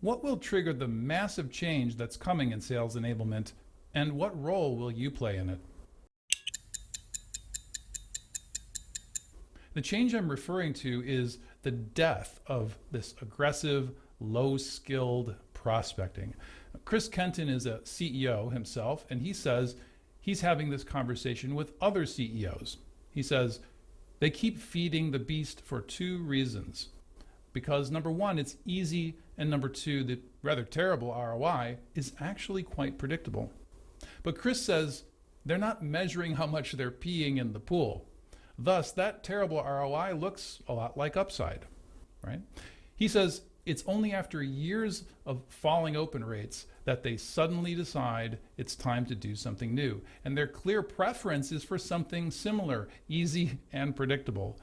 What will trigger the massive change that's coming in sales enablement, and what role will you play in it? The change I'm referring to is the death of this aggressive, low-skilled prospecting. Chris Kenton is a CEO himself, and he says he's having this conversation with other CEOs. He says, they keep feeding the beast for two reasons. Because number one, it's easy, and number two, the rather terrible ROI is actually quite predictable. But Chris says they're not measuring how much they're peeing in the pool. Thus, that terrible ROI looks a lot like upside, right? He says it's only after years of falling open rates that they suddenly decide it's time to do something new. And their clear preference is for something similar, easy and predictable.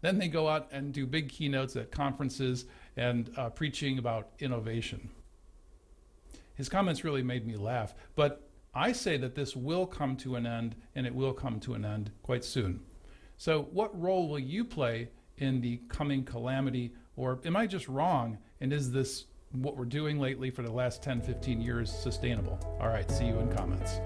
Then they go out and do big keynotes at conferences and uh, preaching about innovation. His comments really made me laugh, but I say that this will come to an end and it will come to an end quite soon. So what role will you play in the coming calamity or am I just wrong and is this what we're doing lately for the last 10, 15 years sustainable? All right, see you in comments.